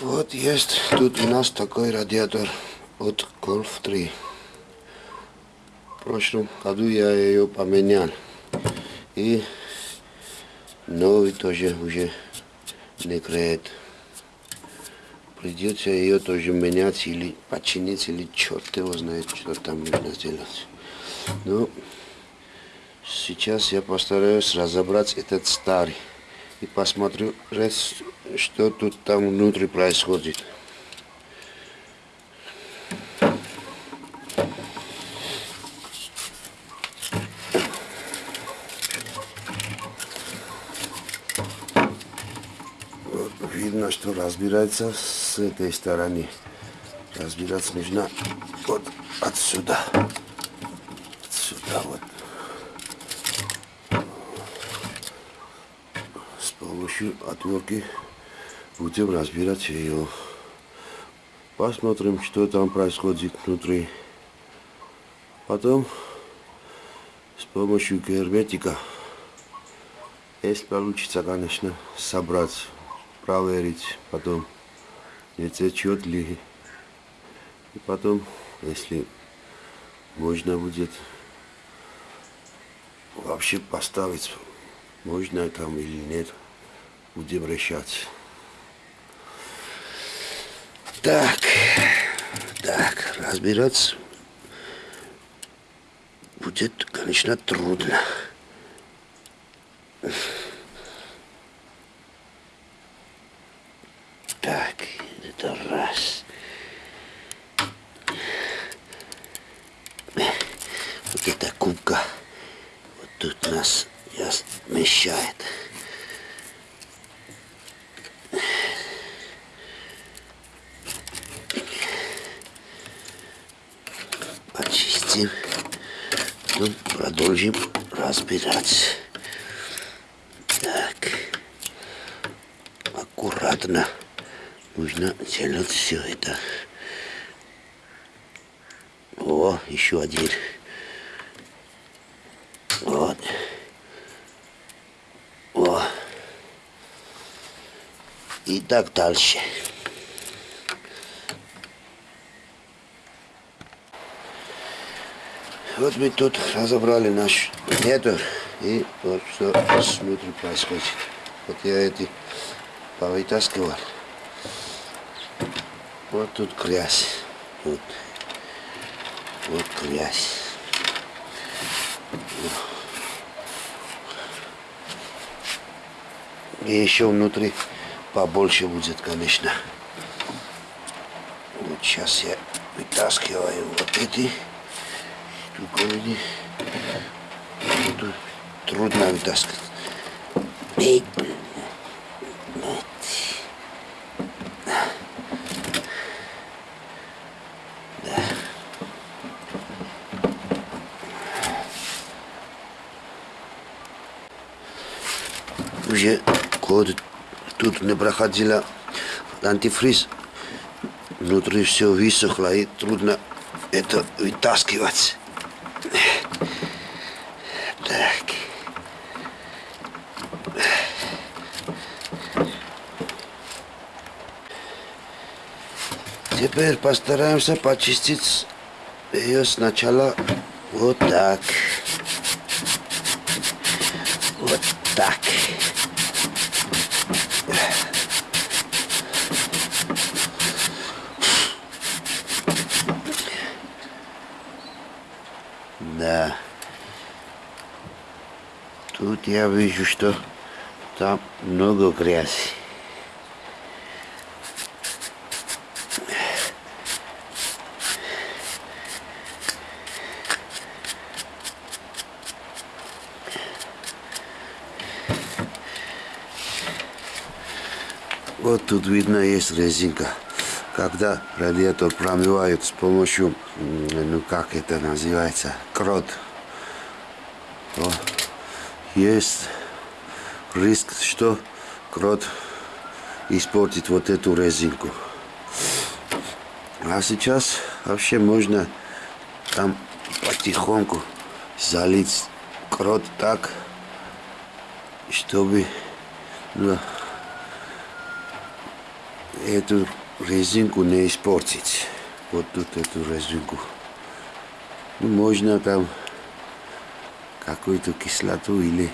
Вот есть тут у нас такой радиатор от Golf 3. В прошлом году я ее поменял. И новый тоже уже не греет. Придется ее тоже менять или починить, или черт его знает, что там нужно сделать. Ну, сейчас я постараюсь разобрать этот старый и посмотрю, что тут там внутри происходит. Видно, что разбирается с этой стороны. Разбираться нужно вот отсюда. Отсюда вот. С помощью отвертки будем разбирать ее. Посмотрим, что там происходит внутри. Потом с помощью герметика, если получится, конечно, собрать, проверить, потом не течет ли. И потом, если можно будет вообще поставить, можно там или нет, будем решать. Так, так, разбираться будет, конечно, трудно. Так, это раз. Вот эта кубка вот тут нас мешает. Почистим. Потом продолжим разбирать. Так. Аккуратно. Нужно делать все это. О, еще один. Вот. О. И так дальше. Вот мы тут разобрали наш метр и вот что внутри происходит. Вот я эти повытаскивал. Вот тут грязь. Вот. Вот грязь. И еще внутри побольше будет, конечно. Вот сейчас я вытаскиваю вот эти штуковины. Тут трудно вытаскивать. Эй, уже год тут не проходила антифриз. Внутри все высохло и трудно это вытаскивать. Так. Теперь постараемся почистить ее сначала вот так. Вот так. Да. Тут я вижу, что там много грязи. Вот тут видно есть резинка. Когда радиатор промывают с помощью, ну как это называется, крот, то есть риск, что крот испортит вот эту резинку. А сейчас вообще можно там потихоньку залить крот так, чтобы ну, эту резинку не испортить. Вот тут эту резинку. Ну, можно там какую-то кислоту или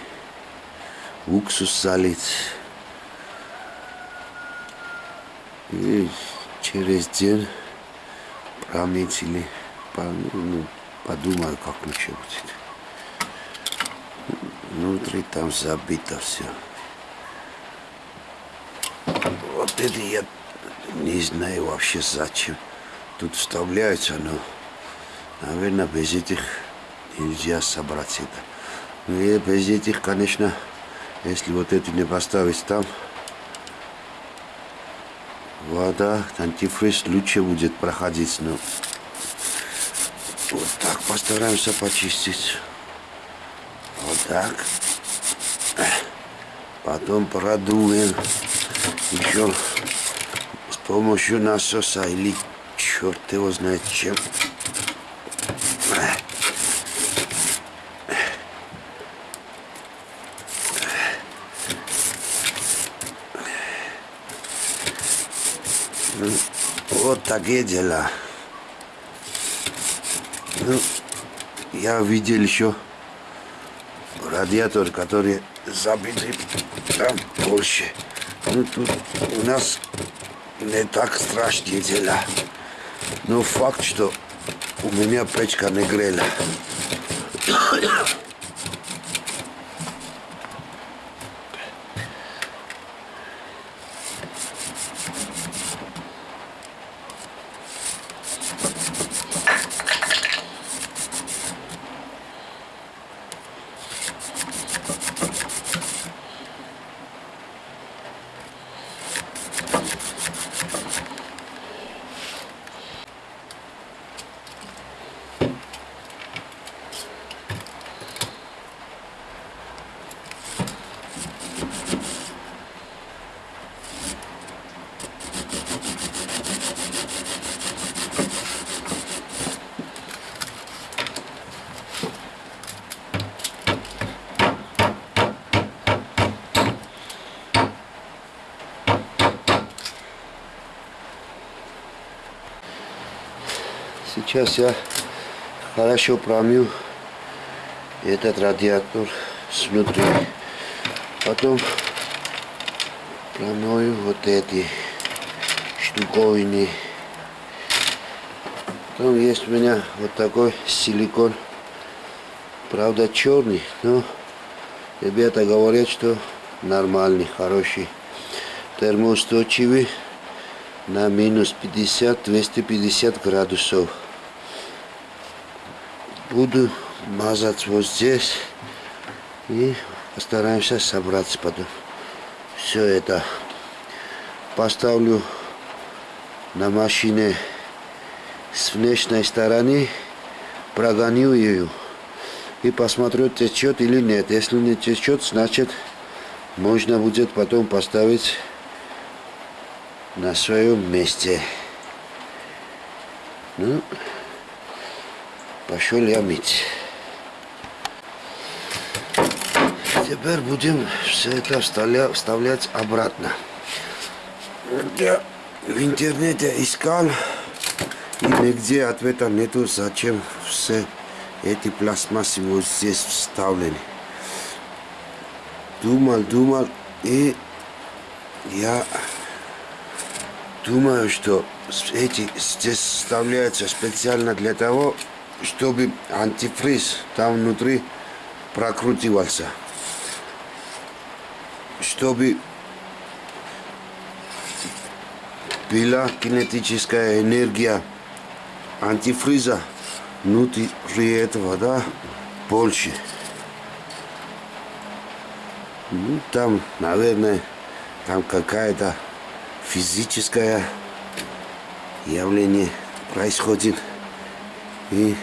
уксус залить. И через день промыть или ну, подумаю, как лучше будет. Внутри там забито все. Вот это я не знаю вообще зачем. Тут вставляется, но, наверное, без этих нельзя собрать это. Ну и без этих, конечно, если вот это не поставить там, вода, антифриз лучше будет проходить, но вот так постараемся почистить. Вот так. Потом продуем еще с помощью насоса или черт его знает чем. Ну, вот дела. Ну, я видел еще радиатор, который забитый там больше. Ну, тут у нас не так страшные дела. Но факт, что у меня печка не грела. Сейчас я хорошо промью этот радиатор снутри. Потом промою вот эти штуковины. Потом есть у меня вот такой силикон. Правда черный, но ребята говорят, что нормальный, хороший. Термоустойчивый на минус 50-250 градусов буду мазать вот здесь. И постараемся собрать потом все это. Поставлю на машине с внешней стороны прогоню ее и посмотрю течет или нет. Если не течет значит можно будет потом поставить на своем месте. Ну Пошел я мыть. Теперь будем все это вставлять обратно. Я в интернете искал, и нигде ответа нету, зачем все эти пластмассы вот здесь вставлены. Думал, думал, и я думаю, что эти здесь вставляются специально для того, чтобы антифриз там внутри прокрутивался. Чтобы была кинетическая энергия антифриза внутри этого, да, больше. Ну, там, наверное, там какая-то физическое явление происходит. И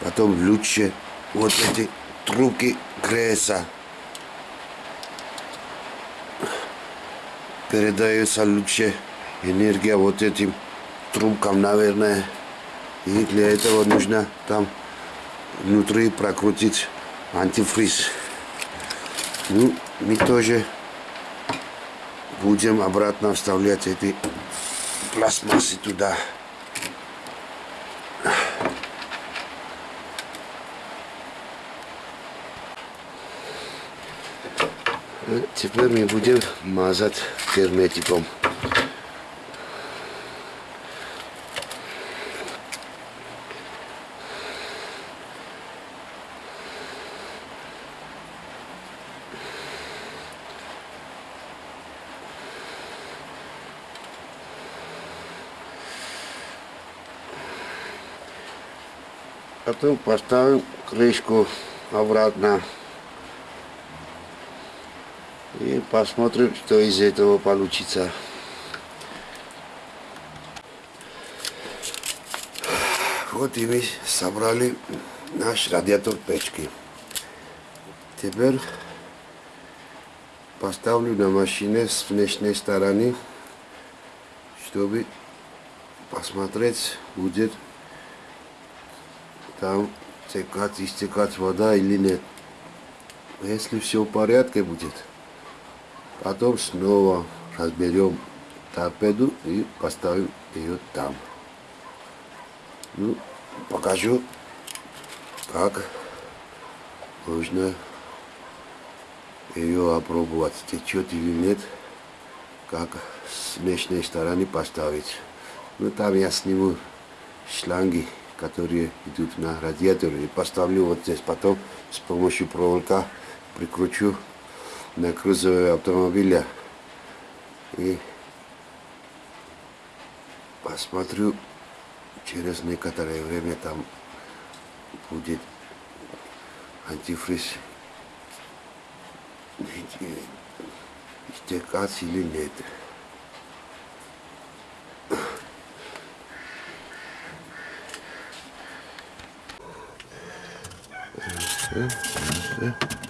потом лучше вот эти трубки греются. Передается лучше энергия вот этим трубкам, наверное. И для этого нужно там внутри прокрутить антифриз. Ну, мы тоже будем обратно вставлять эти пластмассы туда. Теперь мы будем мазать герметиком. Потом поставим крышку обратно. И посмотрим, что из этого получится. Вот и мы собрали наш радиатор печки. Теперь поставлю на машине с внешней стороны, чтобы посмотреть, будет там текать, истекать вода или нет. Если все в порядке будет, потом снова разберем торпеду и поставим ее там. Ну, покажу, как нужно ее опробовать, течет или нет, как с внешней стороны поставить. Ну, там я сниму шланги которые идут на радиатор и поставлю вот здесь потом с помощью проволока прикручу на кузове автомобиля и посмотрю через некоторое время там будет антифриз истекать или нет. Все, все.